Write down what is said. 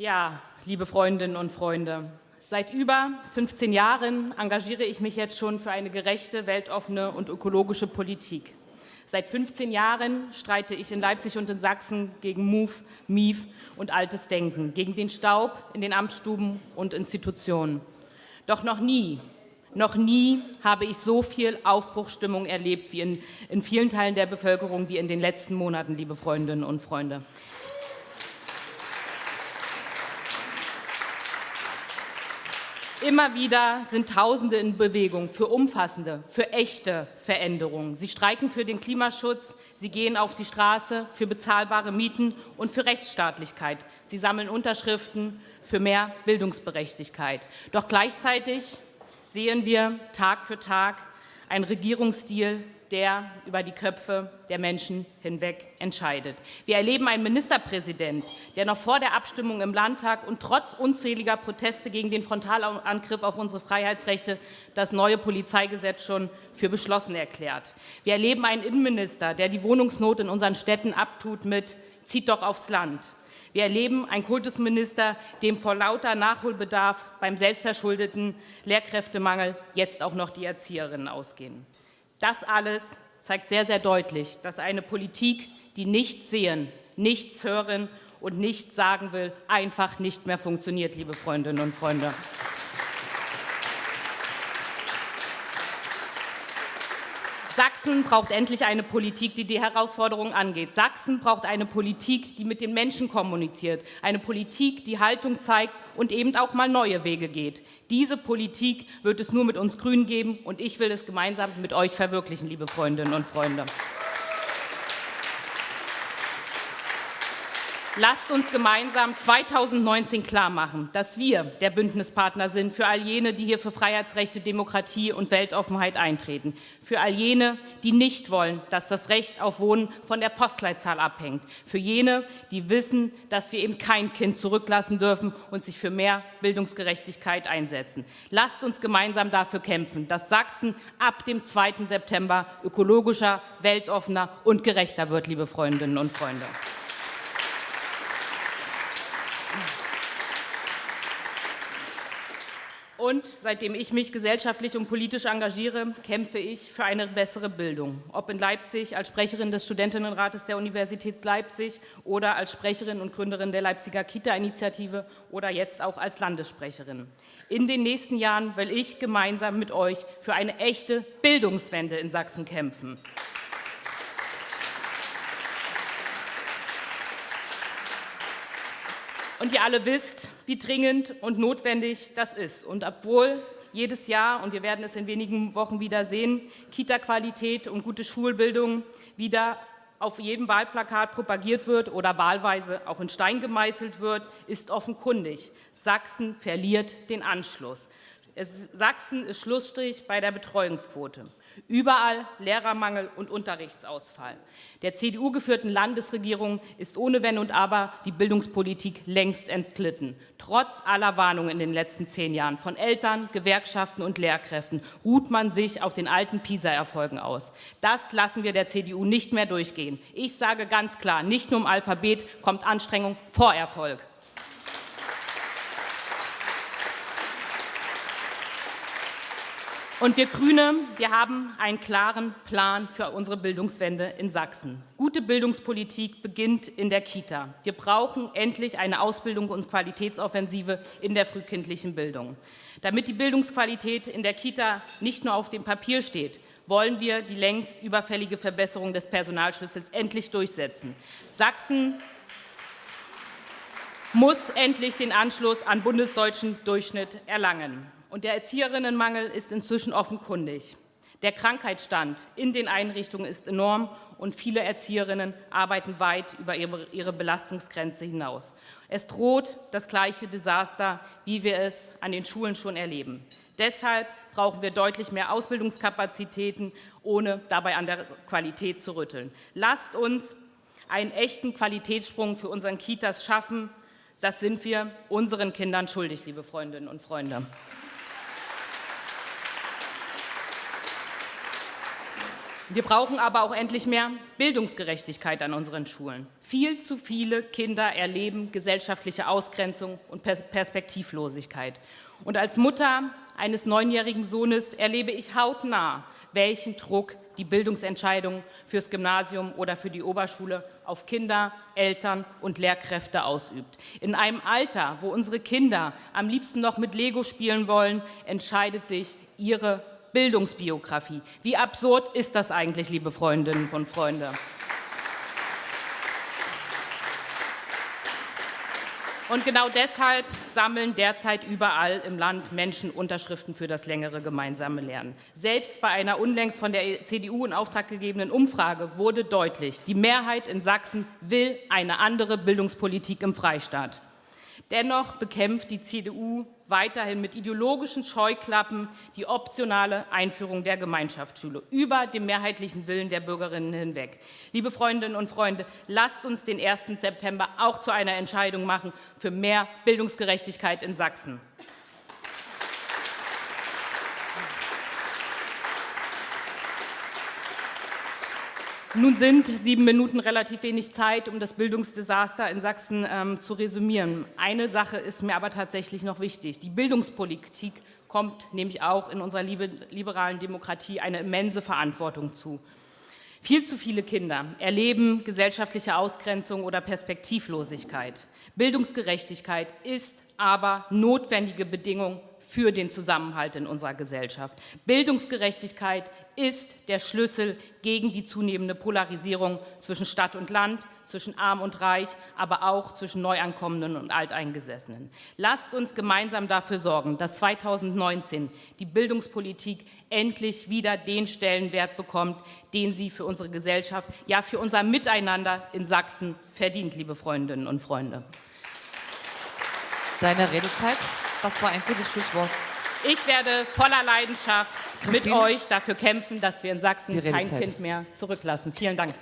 Ja, liebe Freundinnen und Freunde, seit über 15 Jahren engagiere ich mich jetzt schon für eine gerechte, weltoffene und ökologische Politik. Seit 15 Jahren streite ich in Leipzig und in Sachsen gegen MOVE, MIF und altes Denken, gegen den Staub in den Amtsstuben und Institutionen. Doch noch nie, noch nie habe ich so viel Aufbruchsstimmung erlebt wie in, in vielen Teilen der Bevölkerung wie in den letzten Monaten, liebe Freundinnen und Freunde. Immer wieder sind Tausende in Bewegung für umfassende, für echte Veränderungen. Sie streiken für den Klimaschutz, sie gehen auf die Straße für bezahlbare Mieten und für Rechtsstaatlichkeit. Sie sammeln Unterschriften für mehr Bildungsberechtigkeit. Doch gleichzeitig sehen wir Tag für Tag einen Regierungsstil, der über die Köpfe der Menschen hinweg entscheidet. Wir erleben einen Ministerpräsident, der noch vor der Abstimmung im Landtag und trotz unzähliger Proteste gegen den Frontalangriff auf unsere Freiheitsrechte das neue Polizeigesetz schon für beschlossen erklärt. Wir erleben einen Innenminister, der die Wohnungsnot in unseren Städten abtut mit Zieht doch aufs Land. Wir erleben einen Kultusminister, dem vor lauter Nachholbedarf beim selbstverschuldeten Lehrkräftemangel jetzt auch noch die Erzieherinnen ausgehen. Das alles zeigt sehr, sehr deutlich, dass eine Politik, die nichts sehen, nichts hören und nichts sagen will, einfach nicht mehr funktioniert, liebe Freundinnen und Freunde. Sachsen braucht endlich eine Politik, die die Herausforderungen angeht. Sachsen braucht eine Politik, die mit den Menschen kommuniziert, eine Politik, die Haltung zeigt und eben auch mal neue Wege geht. Diese Politik wird es nur mit uns Grünen geben, und ich will es gemeinsam mit euch verwirklichen, liebe Freundinnen und Freunde. Lasst uns gemeinsam 2019 klarmachen, dass wir der Bündnispartner sind für all jene, die hier für Freiheitsrechte, Demokratie und Weltoffenheit eintreten, für all jene, die nicht wollen, dass das Recht auf Wohnen von der Postleitzahl abhängt, für jene, die wissen, dass wir eben kein Kind zurücklassen dürfen und sich für mehr Bildungsgerechtigkeit einsetzen. Lasst uns gemeinsam dafür kämpfen, dass Sachsen ab dem 2. September ökologischer, weltoffener und gerechter wird, liebe Freundinnen und Freunde. Und seitdem ich mich gesellschaftlich und politisch engagiere, kämpfe ich für eine bessere Bildung. Ob in Leipzig als Sprecherin des Studentinnenrates der Universität Leipzig oder als Sprecherin und Gründerin der Leipziger Kita-Initiative oder jetzt auch als Landessprecherin. In den nächsten Jahren will ich gemeinsam mit euch für eine echte Bildungswende in Sachsen kämpfen. Und ihr alle wisst, wie dringend und notwendig das ist. Und obwohl jedes Jahr, und wir werden es in wenigen Wochen wieder sehen, Kita-Qualität und gute Schulbildung wieder auf jedem Wahlplakat propagiert wird oder wahlweise auch in Stein gemeißelt wird, ist offenkundig. Sachsen verliert den Anschluss. Es, Sachsen ist Schlussstrich bei der Betreuungsquote. Überall Lehrermangel und Unterrichtsausfall. Der CDU-geführten Landesregierung ist ohne Wenn und Aber die Bildungspolitik längst entglitten. Trotz aller Warnungen in den letzten zehn Jahren von Eltern, Gewerkschaften und Lehrkräften ruht man sich auf den alten PISA-Erfolgen aus. Das lassen wir der CDU nicht mehr durchgehen. Ich sage ganz klar, nicht nur im Alphabet kommt Anstrengung vor Erfolg. Und wir Grüne, wir haben einen klaren Plan für unsere Bildungswende in Sachsen. Gute Bildungspolitik beginnt in der Kita. Wir brauchen endlich eine Ausbildung und Qualitätsoffensive in der frühkindlichen Bildung. Damit die Bildungsqualität in der Kita nicht nur auf dem Papier steht, wollen wir die längst überfällige Verbesserung des Personalschlüssels endlich durchsetzen. Sachsen muss endlich den Anschluss an bundesdeutschen Durchschnitt erlangen. Und der Erzieherinnenmangel ist inzwischen offenkundig. Der Krankheitsstand in den Einrichtungen ist enorm und viele Erzieherinnen arbeiten weit über ihre Belastungsgrenze hinaus. Es droht das gleiche Desaster, wie wir es an den Schulen schon erleben. Deshalb brauchen wir deutlich mehr Ausbildungskapazitäten, ohne dabei an der Qualität zu rütteln. Lasst uns einen echten Qualitätssprung für unseren Kitas schaffen. Das sind wir unseren Kindern schuldig, liebe Freundinnen und Freunde. Wir brauchen aber auch endlich mehr Bildungsgerechtigkeit an unseren Schulen. Viel zu viele Kinder erleben gesellschaftliche Ausgrenzung und Perspektivlosigkeit. Und als Mutter eines neunjährigen Sohnes erlebe ich hautnah, welchen Druck die Bildungsentscheidung fürs Gymnasium oder für die Oberschule auf Kinder, Eltern und Lehrkräfte ausübt. In einem Alter, wo unsere Kinder am liebsten noch mit Lego spielen wollen, entscheidet sich ihre Bildungsbiografie. Wie absurd ist das eigentlich, liebe Freundinnen und Freunde? Und genau deshalb sammeln derzeit überall im Land Menschen Unterschriften für das längere gemeinsame Lernen. Selbst bei einer unlängst von der CDU in Auftrag gegebenen Umfrage wurde deutlich, die Mehrheit in Sachsen will eine andere Bildungspolitik im Freistaat. Dennoch bekämpft die CDU weiterhin mit ideologischen Scheuklappen die optionale Einführung der Gemeinschaftsschule über den mehrheitlichen Willen der Bürgerinnen hinweg. Liebe Freundinnen und Freunde, lasst uns den 1. September auch zu einer Entscheidung machen für mehr Bildungsgerechtigkeit in Sachsen. Nun sind sieben Minuten relativ wenig Zeit, um das Bildungsdesaster in Sachsen ähm, zu resümieren. Eine Sache ist mir aber tatsächlich noch wichtig. Die Bildungspolitik kommt nämlich auch in unserer liberalen Demokratie eine immense Verantwortung zu. Viel zu viele Kinder erleben gesellschaftliche Ausgrenzung oder Perspektivlosigkeit. Bildungsgerechtigkeit ist aber notwendige Bedingung für den Zusammenhalt in unserer Gesellschaft. Bildungsgerechtigkeit ist der Schlüssel gegen die zunehmende Polarisierung zwischen Stadt und Land, zwischen Arm und Reich, aber auch zwischen Neuankommenden und Alteingesessenen. Lasst uns gemeinsam dafür sorgen, dass 2019 die Bildungspolitik endlich wieder den Stellenwert bekommt, den sie für unsere Gesellschaft, ja für unser Miteinander in Sachsen verdient, liebe Freundinnen und Freunde. Deine Redezeit. Das war ein gutes Stichwort. Ich werde voller Leidenschaft Christine? mit euch dafür kämpfen, dass wir in Sachsen kein Kind mehr zurücklassen. Vielen Dank.